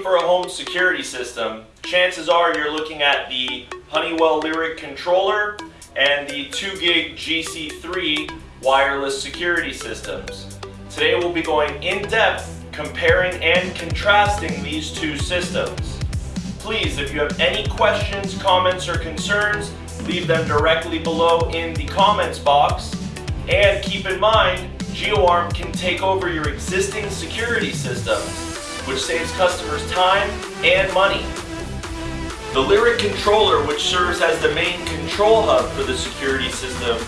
looking for a home security system, chances are you're looking at the Honeywell Lyric controller and the 2GIG GC3 wireless security systems. Today we'll be going in depth comparing and contrasting these two systems. Please, if you have any questions, comments, or concerns, leave them directly below in the comments box. And keep in mind, GeoArm can take over your existing security systems, which saves customers time and money. The Lyric controller, which serves as the main control hub for the security system,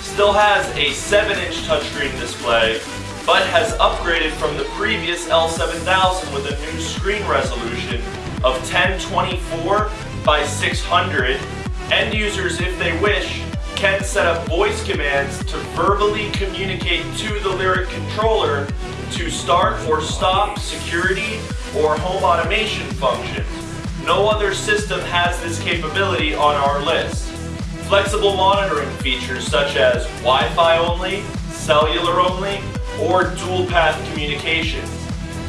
still has a 7-inch touchscreen display, but has upgraded from the previous L7000 with a new screen resolution of 1024 by 600. End users, if they wish, can set up voice commands to verbally communicate to the Lyric controller to start or stop security or home automation functions. No other system has this capability on our list. Flexible monitoring features such as Wi-Fi only, cellular only, or dual path communications.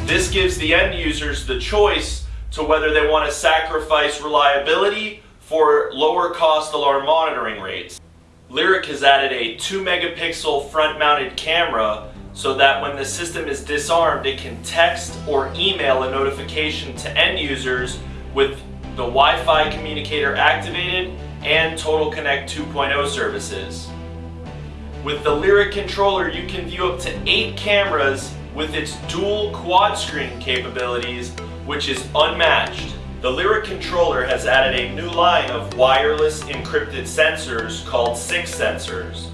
This gives the end users the choice to whether they want to sacrifice reliability for lower cost alarm monitoring rates. Lyric has added a 2 megapixel front mounted camera so that when the system is disarmed it can text or email a notification to end users with the Wi-Fi communicator activated and Total Connect 2.0 services. With the Lyric controller you can view up to 8 cameras with its dual quad screen capabilities which is unmatched. The Lyric controller has added a new line of wireless encrypted sensors called SIX sensors.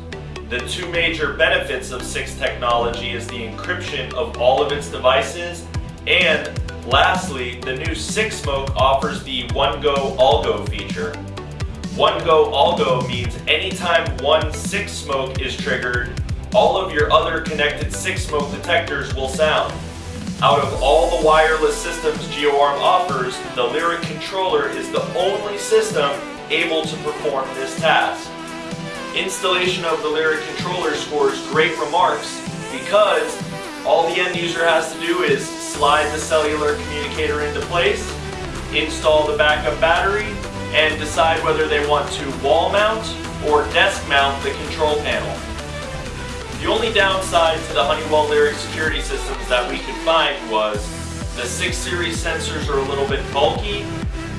The two major benefits of SIX technology is the encryption of all of its devices and lastly, the new SIX Smoke offers the One Go All Go feature. One Go All Go means anytime one SIX Smoke is triggered, all of your other connected SIX Smoke detectors will sound. Out of all the wireless systems GeoArm offers, the Lyric controller is the only system able to perform this task. Installation of the Lyric controller scores great remarks because all the end user has to do is slide the cellular communicator into place, install the backup battery, and decide whether they want to wall mount or desk mount the control panel. The only downside to the Honeywell Lyric security systems that we could find was the SIX series sensors are a little bit bulky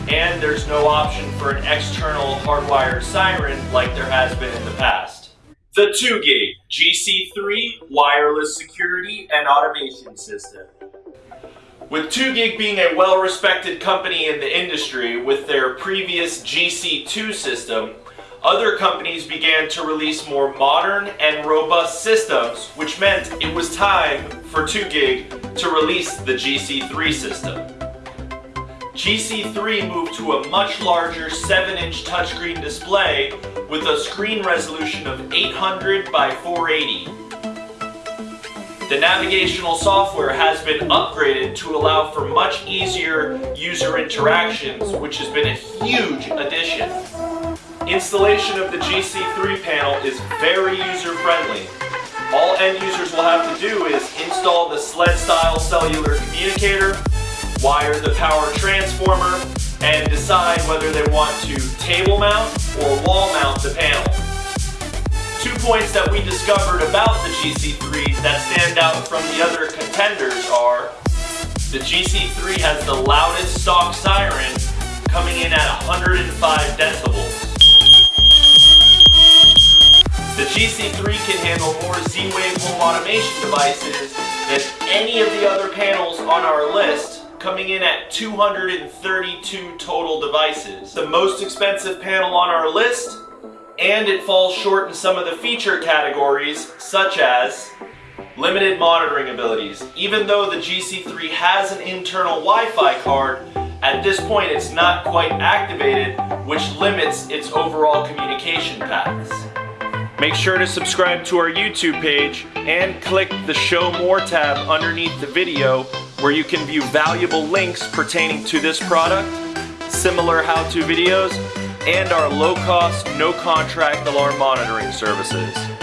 and there's no option for an external hardwired siren like there has been in the past. The 2GIG GC3 wireless security and automation system. With 2GIG being a well-respected company in the industry with their previous GC2 system, other companies began to release more modern and robust systems, which meant it was time for 2GIG to release the GC3 system. GC3 moved to a much larger 7-inch touchscreen display with a screen resolution of 800 by 480. The navigational software has been upgraded to allow for much easier user interactions, which has been a huge addition. Installation of the GC3 panel is very user-friendly. All end users will have to do is install the sled-style cellular communicator, wire the power transformer, and decide whether they want to table mount or wall mount the panel. Two points that we discovered about the GC3 that stand out from the other contenders are the GC3 has the loudest stock siren coming in at 105 decibels. The GC3 can handle more Z-Wave home automation devices than any of the other panels on our list, coming in at 232 total devices. The most expensive panel on our list, and it falls short in some of the feature categories, such as limited monitoring abilities. Even though the GC3 has an internal Wi-Fi card, at this point it's not quite activated, which limits its overall communication paths. Make sure to subscribe to our YouTube page and click the Show More tab underneath the video where you can view valuable links pertaining to this product, similar how-to videos, and our low-cost, no-contract alarm monitoring services.